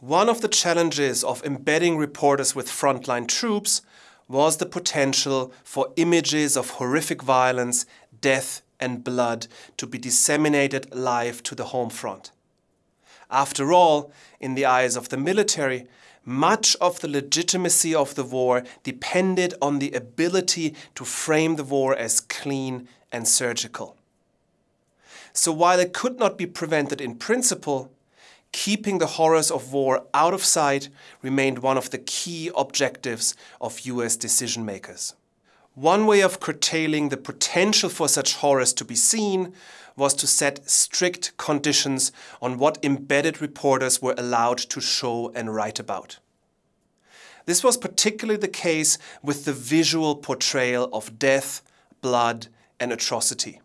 One of the challenges of embedding reporters with frontline troops was the potential for images of horrific violence, death, and blood to be disseminated live to the home front. After all, in the eyes of the military, much of the legitimacy of the war depended on the ability to frame the war as clean and surgical. So while it could not be prevented in principle, keeping the horrors of war out of sight remained one of the key objectives of US decision makers. One way of curtailing the potential for such horrors to be seen was to set strict conditions on what embedded reporters were allowed to show and write about. This was particularly the case with the visual portrayal of death, blood, and atrocity.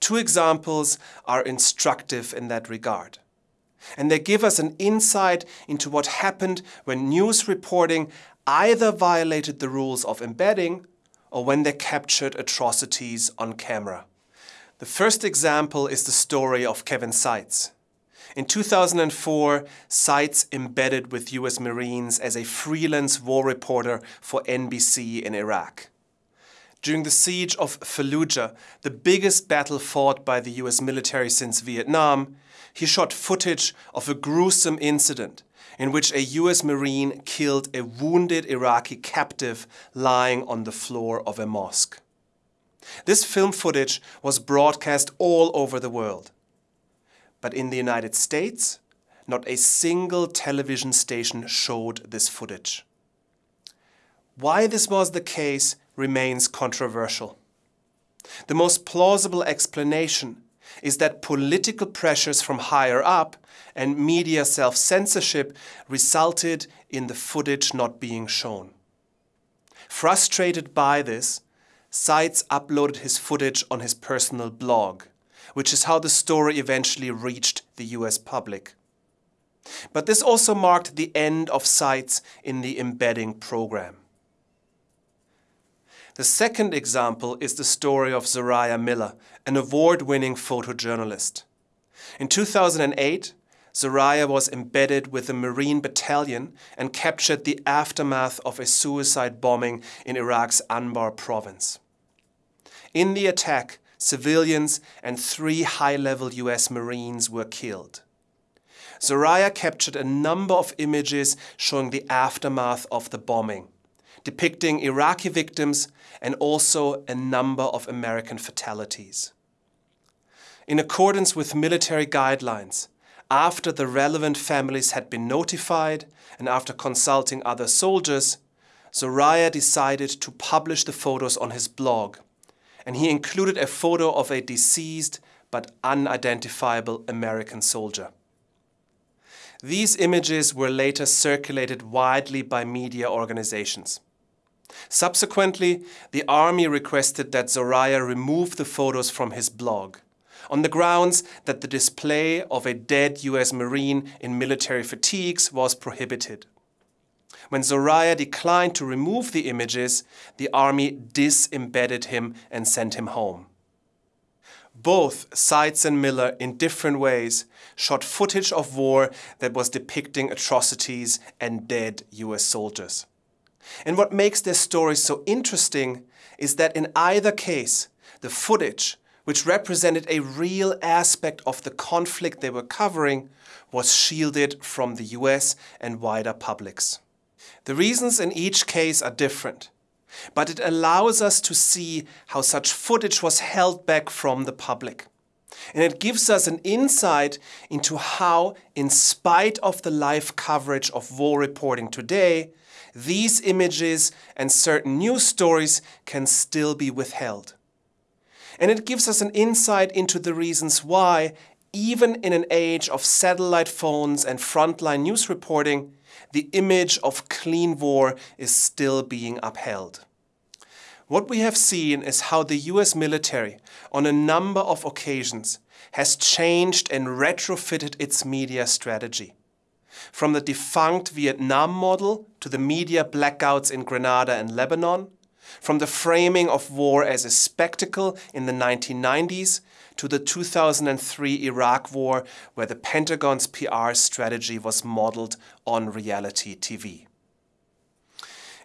Two examples are instructive in that regard and they give us an insight into what happened when news reporting either violated the rules of embedding or when they captured atrocities on camera. The first example is the story of Kevin Sites. In 2004, Sites embedded with US Marines as a freelance war reporter for NBC in Iraq. During the siege of Fallujah, the biggest battle fought by the US military since Vietnam, he shot footage of a gruesome incident in which a US Marine killed a wounded Iraqi captive lying on the floor of a mosque. This film footage was broadcast all over the world. But in the United States, not a single television station showed this footage. Why this was the case remains controversial. The most plausible explanation is that political pressures from higher up and media self-censorship resulted in the footage not being shown. Frustrated by this, Sites uploaded his footage on his personal blog, which is how the story eventually reached the US public. But this also marked the end of Sites in the embedding program. The second example is the story of Zoriah Miller, an award-winning photojournalist. In 2008, Zoriah was embedded with a Marine Battalion and captured the aftermath of a suicide bombing in Iraq's Anbar province. In the attack, civilians and three high-level US Marines were killed. Zoriah captured a number of images showing the aftermath of the bombing, depicting Iraqi victims and also a number of American fatalities. In accordance with military guidelines, after the relevant families had been notified and after consulting other soldiers, Zoriah decided to publish the photos on his blog, and he included a photo of a deceased but unidentifiable American soldier. These images were later circulated widely by media organizations. Subsequently, the army requested that Zoriah remove the photos from his blog, on the grounds that the display of a dead US Marine in military fatigues was prohibited. When Zoriah declined to remove the images, the army disembedded him and sent him home. Both Sites and Miller, in different ways, shot footage of war that was depicting atrocities and dead US soldiers. And what makes their stories so interesting is that in either case, the footage, which represented a real aspect of the conflict they were covering, was shielded from the US and wider publics. The reasons in each case are different, but it allows us to see how such footage was held back from the public. And it gives us an insight into how, in spite of the live coverage of war reporting today, these images and certain news stories can still be withheld. And it gives us an insight into the reasons why, even in an age of satellite phones and frontline news reporting, the image of clean war is still being upheld. What we have seen is how the US military, on a number of occasions, has changed and retrofitted its media strategy from the defunct Vietnam model to the media blackouts in Grenada and Lebanon, from the framing of war as a spectacle in the 1990s to the 2003 Iraq War, where the Pentagon's PR strategy was modeled on reality TV.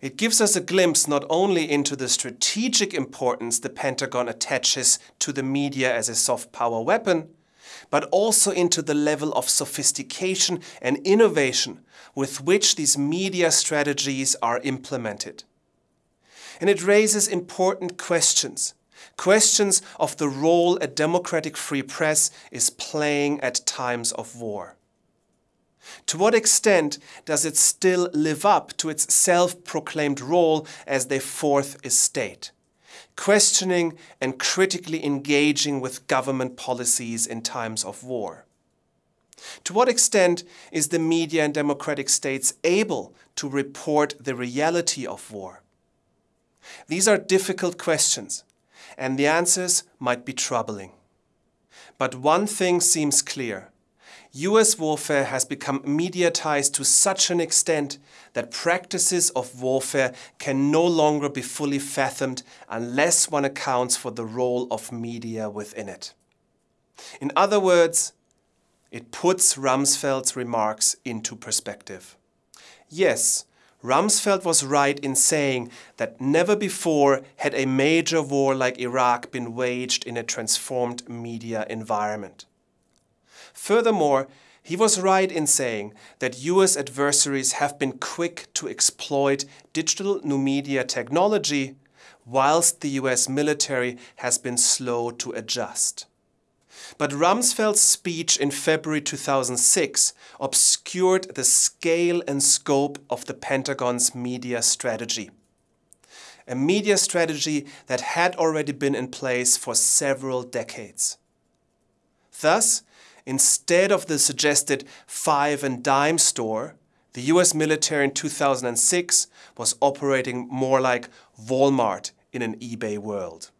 It gives us a glimpse not only into the strategic importance the Pentagon attaches to the media as a soft power weapon, but also into the level of sophistication and innovation with which these media strategies are implemented. And it raises important questions. Questions of the role a democratic free press is playing at times of war. To what extent does it still live up to its self proclaimed role as the fourth estate? questioning and critically engaging with government policies in times of war? To what extent is the media in democratic states able to report the reality of war? These are difficult questions, and the answers might be troubling. But one thing seems clear US warfare has become mediatized to such an extent that practices of warfare can no longer be fully fathomed unless one accounts for the role of media within it. In other words, it puts Rumsfeld's remarks into perspective. Yes, Rumsfeld was right in saying that never before had a major war like Iraq been waged in a transformed media environment. Furthermore, he was right in saying that US adversaries have been quick to exploit digital new media technology, whilst the US military has been slow to adjust. But Rumsfeld's speech in February 2006 obscured the scale and scope of the Pentagon's media strategy. A media strategy that had already been in place for several decades. Thus, Instead of the suggested five and dime store, the US military in 2006 was operating more like Walmart in an eBay world.